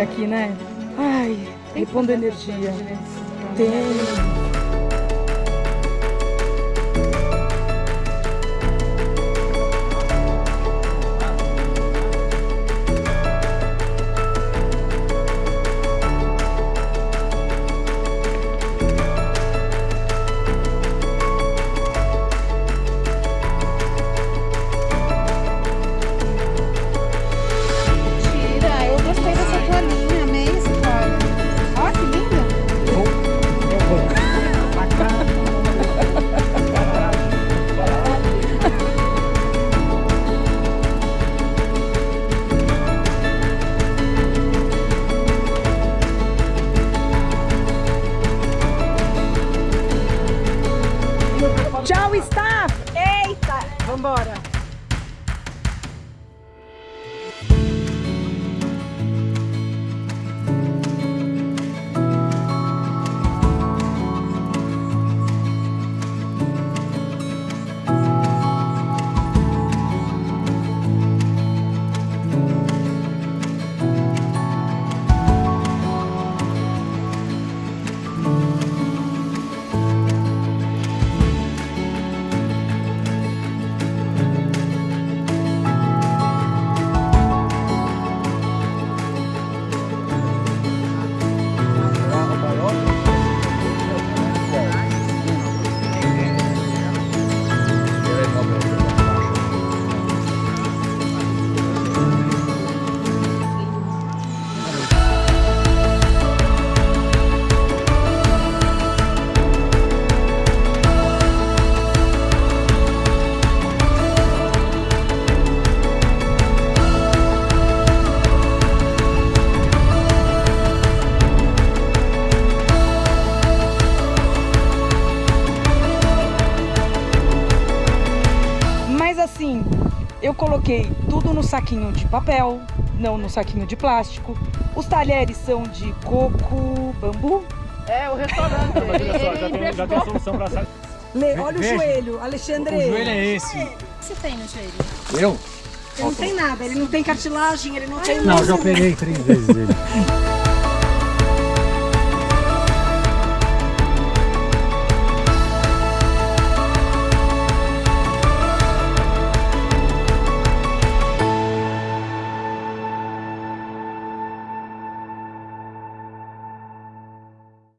aqui, né? Ai, repondo energia. Tem. Vambora! Assim, eu coloquei tudo no saquinho de papel, não no saquinho de plástico. Os talheres são de coco, bambu. É, o restaurante. Olha só, já tem, já tem solução pra. Le- olha veja. o joelho, Alexandre. O joelho é esse. O que você tem no joelho? Eu? Ele não tem nada, ele não tem cartilagem, ele não tem Não, já operei três vezes ele.